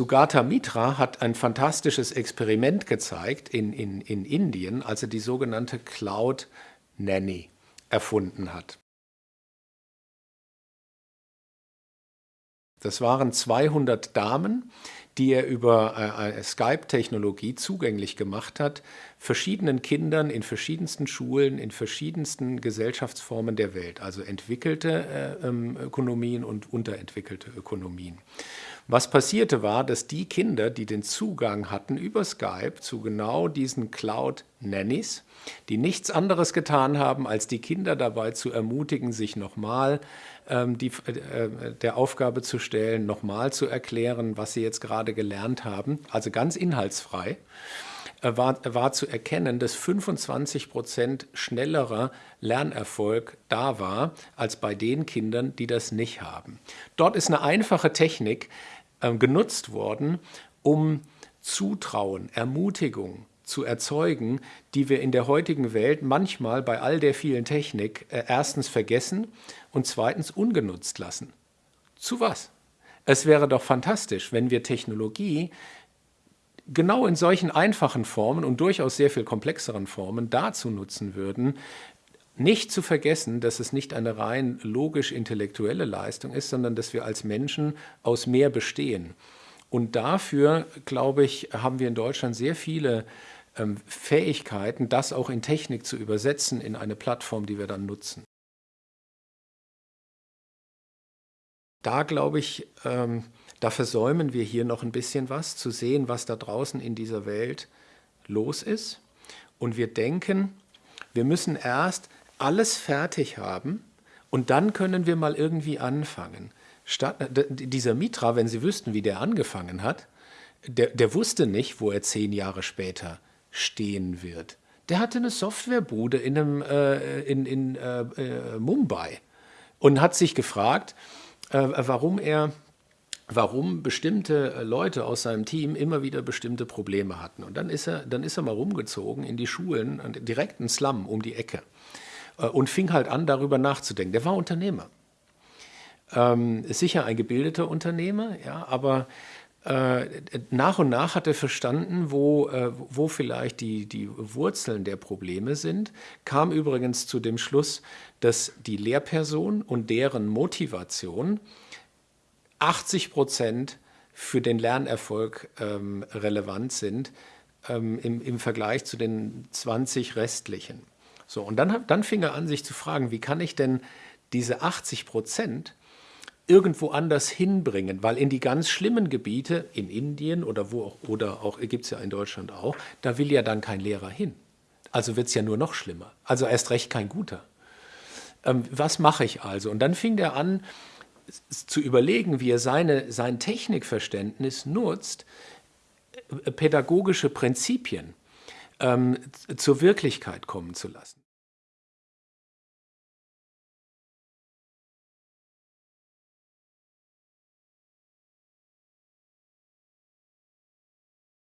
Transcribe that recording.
Sugata Mitra hat ein fantastisches Experiment gezeigt in, in, in Indien, als er die sogenannte Cloud Nanny erfunden hat. Das waren 200 Damen, die er über äh, Skype-Technologie zugänglich gemacht hat, verschiedenen Kindern in verschiedensten Schulen, in verschiedensten Gesellschaftsformen der Welt, also entwickelte äh, ähm, Ökonomien und unterentwickelte Ökonomien. Was passierte war, dass die Kinder, die den Zugang hatten über Skype zu genau diesen Cloud-Nannies, die nichts anderes getan haben, als die Kinder dabei zu ermutigen, sich nochmal ähm, die, äh, der Aufgabe zu stellen, nochmal zu erklären, was sie jetzt gerade gelernt haben, also ganz inhaltsfrei, äh, war, war zu erkennen, dass 25 Prozent schnellerer Lernerfolg da war, als bei den Kindern, die das nicht haben. Dort ist eine einfache Technik äh, genutzt worden, um Zutrauen, Ermutigung zu erzeugen, die wir in der heutigen Welt manchmal bei all der vielen Technik äh, erstens vergessen und zweitens ungenutzt lassen. Zu was? Es wäre doch fantastisch, wenn wir Technologie genau in solchen einfachen Formen und durchaus sehr viel komplexeren Formen dazu nutzen würden, nicht zu vergessen, dass es nicht eine rein logisch-intellektuelle Leistung ist, sondern dass wir als Menschen aus mehr bestehen. Und dafür, glaube ich, haben wir in Deutschland sehr viele ähm, Fähigkeiten, das auch in Technik zu übersetzen in eine Plattform, die wir dann nutzen. Da glaube ich, ähm, da versäumen wir hier noch ein bisschen was, zu sehen, was da draußen in dieser Welt los ist. Und wir denken, wir müssen erst alles fertig haben und dann können wir mal irgendwie anfangen. Statt, äh, dieser Mitra, wenn Sie wüssten, wie der angefangen hat, der, der wusste nicht, wo er zehn Jahre später stehen wird. Der hatte eine Softwarebude in, einem, äh, in, in äh, äh Mumbai und hat sich gefragt, äh, warum er warum bestimmte äh, Leute aus seinem Team immer wieder bestimmte Probleme hatten. Und dann ist er, dann ist er mal rumgezogen in die Schulen, direkt in Slum um die Ecke und fing halt an, darüber nachzudenken. Der war Unternehmer. Ähm, sicher ein gebildeter Unternehmer, ja, aber äh, nach und nach hat er verstanden, wo, äh, wo vielleicht die, die Wurzeln der Probleme sind, kam übrigens zu dem Schluss, dass die Lehrperson und deren Motivation 80 Prozent für den Lernerfolg ähm, relevant sind ähm, im, im Vergleich zu den 20 restlichen. So, und dann, dann fing er an, sich zu fragen, wie kann ich denn diese 80 Prozent irgendwo anders hinbringen, weil in die ganz schlimmen Gebiete, in Indien oder wo auch, oder auch gibt es ja in Deutschland auch, da will ja dann kein Lehrer hin. Also wird es ja nur noch schlimmer. Also erst recht kein guter. Ähm, was mache ich also? Und dann fing er an, zu überlegen, wie er seine, sein Technikverständnis nutzt, äh, pädagogische Prinzipien ähm, zur Wirklichkeit kommen zu lassen.